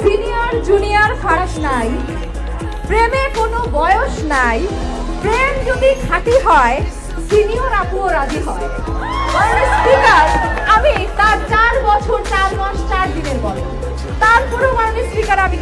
Senior, junior ফারাক নাই। প্রেমে কোনো বয়স নাই। প্রেম যদি খাঁটি হয়, সিনিয়র আপুও রাজি হয়। স্পিকার আমি তার চার বছর, চার মাস, চার দিনের বলো তারপরেও মাননীয় স্পিকার আমি